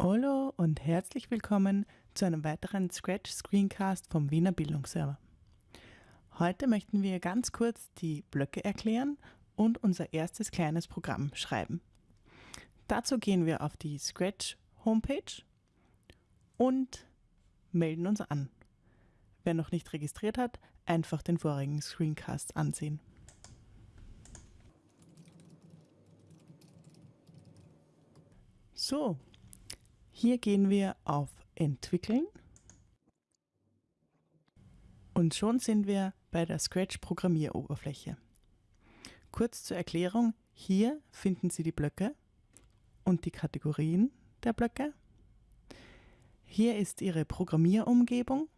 Hallo und herzlich willkommen zu einem weiteren Scratch Screencast vom Wiener Bildungsserver. Heute möchten wir ganz kurz die Blöcke erklären und unser erstes kleines Programm schreiben. Dazu gehen wir auf die Scratch Homepage und melden uns an. Wer noch nicht registriert hat, einfach den vorigen Screencast ansehen. So, hier gehen wir auf Entwickeln und schon sind wir bei der Scratch Programmieroberfläche. Kurz zur Erklärung, hier finden Sie die Blöcke und die Kategorien der Blöcke. Hier ist Ihre Programmierumgebung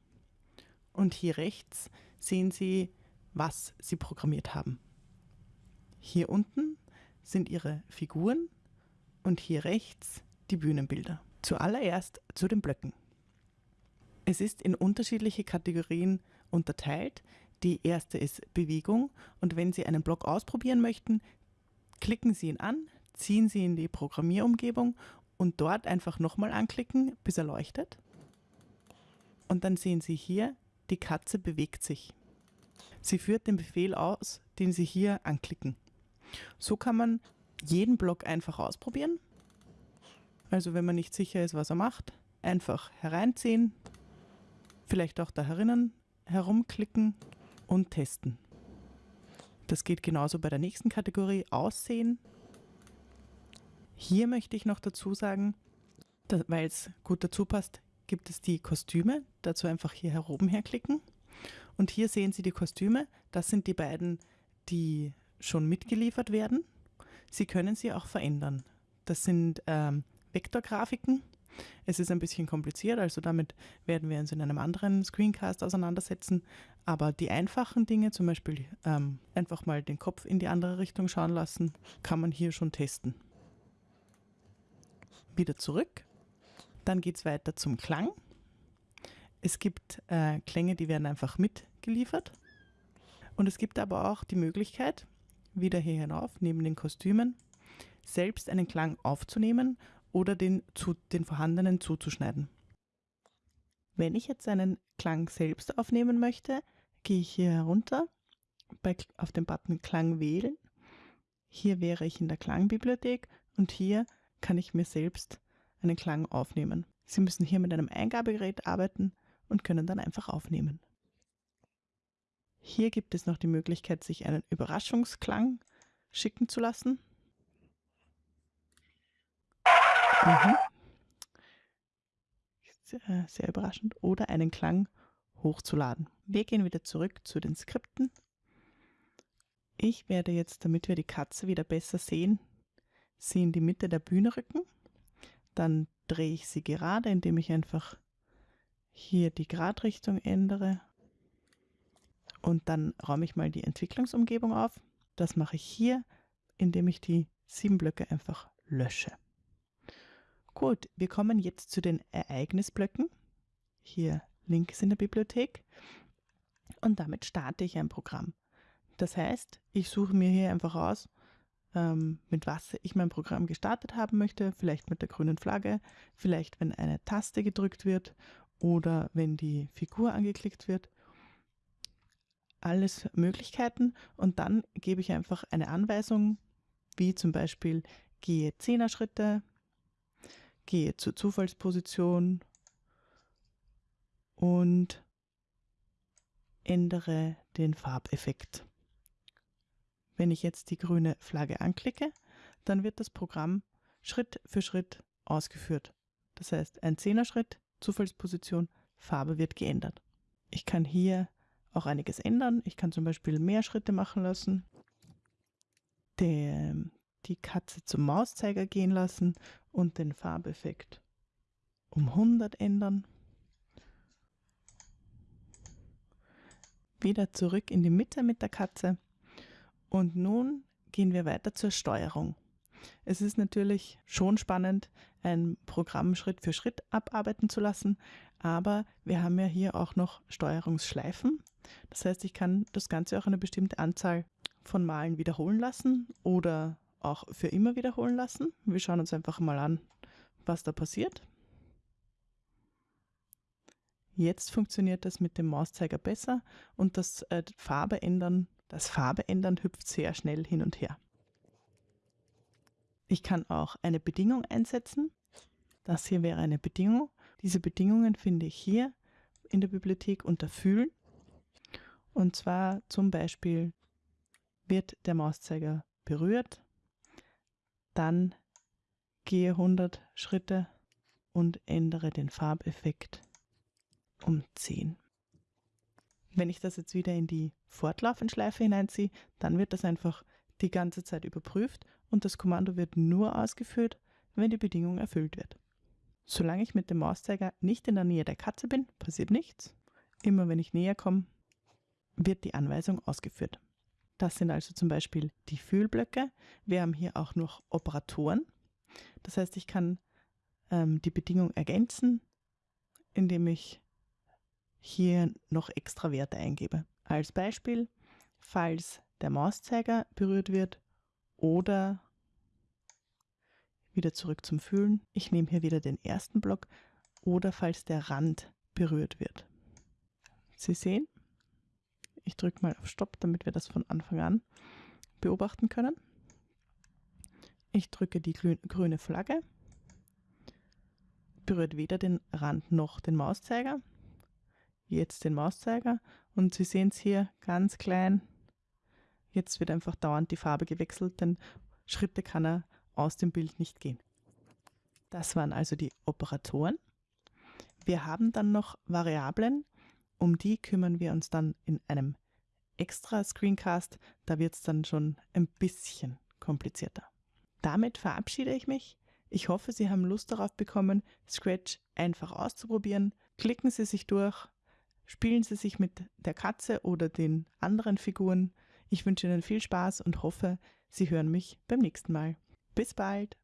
und hier rechts sehen Sie, was Sie programmiert haben. Hier unten sind Ihre Figuren und hier rechts die Bühnenbilder. Zuallererst zu den Blöcken. Es ist in unterschiedliche Kategorien unterteilt. Die erste ist Bewegung und wenn Sie einen Block ausprobieren möchten, klicken Sie ihn an, ziehen Sie in die Programmierumgebung und dort einfach nochmal anklicken, bis er leuchtet. Und dann sehen Sie hier, die Katze bewegt sich. Sie führt den Befehl aus, den Sie hier anklicken. So kann man jeden Block einfach ausprobieren also wenn man nicht sicher ist, was er macht, einfach hereinziehen, vielleicht auch da herinnen herumklicken und testen. Das geht genauso bei der nächsten Kategorie Aussehen. Hier möchte ich noch dazu sagen, weil es gut dazu passt, gibt es die Kostüme. Dazu einfach hier heroben herklicken. Und hier sehen Sie die Kostüme. Das sind die beiden, die schon mitgeliefert werden. Sie können sie auch verändern. Das sind ähm, Vektorgrafiken. Es ist ein bisschen kompliziert, also damit werden wir uns in einem anderen Screencast auseinandersetzen. Aber die einfachen Dinge, zum Beispiel ähm, einfach mal den Kopf in die andere Richtung schauen lassen, kann man hier schon testen. Wieder zurück. Dann geht es weiter zum Klang. Es gibt äh, Klänge, die werden einfach mitgeliefert. Und es gibt aber auch die Möglichkeit, wieder hier hinauf, neben den Kostümen, selbst einen Klang aufzunehmen oder den, zu, den vorhandenen zuzuschneiden. Wenn ich jetzt einen Klang selbst aufnehmen möchte, gehe ich hier herunter bei, auf den Button Klang wählen. Hier wäre ich in der Klangbibliothek und hier kann ich mir selbst einen Klang aufnehmen. Sie müssen hier mit einem Eingabegerät arbeiten und können dann einfach aufnehmen. Hier gibt es noch die Möglichkeit, sich einen Überraschungsklang schicken zu lassen. Mhm. Sehr, sehr überraschend. Oder einen Klang hochzuladen. Wir gehen wieder zurück zu den Skripten. Ich werde jetzt, damit wir die Katze wieder besser sehen, sie in die Mitte der Bühne rücken. Dann drehe ich sie gerade, indem ich einfach hier die Gradrichtung ändere. Und dann räume ich mal die Entwicklungsumgebung auf. Das mache ich hier, indem ich die sieben Blöcke einfach lösche. Gut, wir kommen jetzt zu den Ereignisblöcken. Hier links in der Bibliothek. Und damit starte ich ein Programm. Das heißt, ich suche mir hier einfach aus, ähm, mit was ich mein Programm gestartet haben möchte. Vielleicht mit der grünen Flagge, vielleicht wenn eine Taste gedrückt wird oder wenn die Figur angeklickt wird. Alles Möglichkeiten und dann gebe ich einfach eine Anweisung, wie zum Beispiel gehe 10er Schritte, gehe zur Zufallsposition und ändere den Farbeffekt. Wenn ich jetzt die grüne Flagge anklicke, dann wird das Programm Schritt für Schritt ausgeführt. Das heißt, ein Zehner-Schritt, Zufallsposition, Farbe wird geändert. Ich kann hier auch einiges ändern. Ich kann zum Beispiel mehr Schritte machen lassen. Die Katze zum Mauszeiger gehen lassen und den Farbeffekt um 100 ändern. Wieder zurück in die Mitte mit der Katze. Und nun gehen wir weiter zur Steuerung. Es ist natürlich schon spannend, ein Programm Schritt für Schritt abarbeiten zu lassen, aber wir haben ja hier auch noch Steuerungsschleifen. Das heißt, ich kann das Ganze auch eine bestimmte Anzahl von Malen wiederholen lassen oder auch für immer wiederholen lassen. Wir schauen uns einfach mal an, was da passiert. Jetzt funktioniert das mit dem Mauszeiger besser und das äh, Farbe ändern, das Farbe ändern hüpft sehr schnell hin und her. Ich kann auch eine Bedingung einsetzen. Das hier wäre eine Bedingung. Diese Bedingungen finde ich hier in der Bibliothek unter Fühlen. Und zwar zum Beispiel wird der Mauszeiger berührt, dann gehe 100 Schritte und ändere den Farbeffekt um 10. Wenn ich das jetzt wieder in die Fortlaufenschleife hineinziehe, dann wird das einfach die ganze Zeit überprüft und das Kommando wird nur ausgeführt, wenn die Bedingung erfüllt wird. Solange ich mit dem Mauszeiger nicht in der Nähe der Katze bin, passiert nichts. Immer wenn ich näher komme, wird die Anweisung ausgeführt. Das sind also zum Beispiel die Fühlblöcke. Wir haben hier auch noch Operatoren. Das heißt, ich kann ähm, die Bedingung ergänzen, indem ich hier noch extra Werte eingebe. Als Beispiel, falls der Mauszeiger berührt wird oder wieder zurück zum Fühlen. Ich nehme hier wieder den ersten Block oder falls der Rand berührt wird. Sie sehen, ich drücke mal auf Stopp, damit wir das von Anfang an beobachten können. Ich drücke die grüne Flagge, berührt weder den Rand noch den Mauszeiger. Jetzt den Mauszeiger und Sie sehen es hier ganz klein. Jetzt wird einfach dauernd die Farbe gewechselt, denn Schritte kann er aus dem Bild nicht gehen. Das waren also die Operatoren. Wir haben dann noch Variablen, um die kümmern wir uns dann in einem extra Screencast, da wird es dann schon ein bisschen komplizierter. Damit verabschiede ich mich. Ich hoffe, Sie haben Lust darauf bekommen, Scratch einfach auszuprobieren. Klicken Sie sich durch, spielen Sie sich mit der Katze oder den anderen Figuren. Ich wünsche Ihnen viel Spaß und hoffe, Sie hören mich beim nächsten Mal. Bis bald!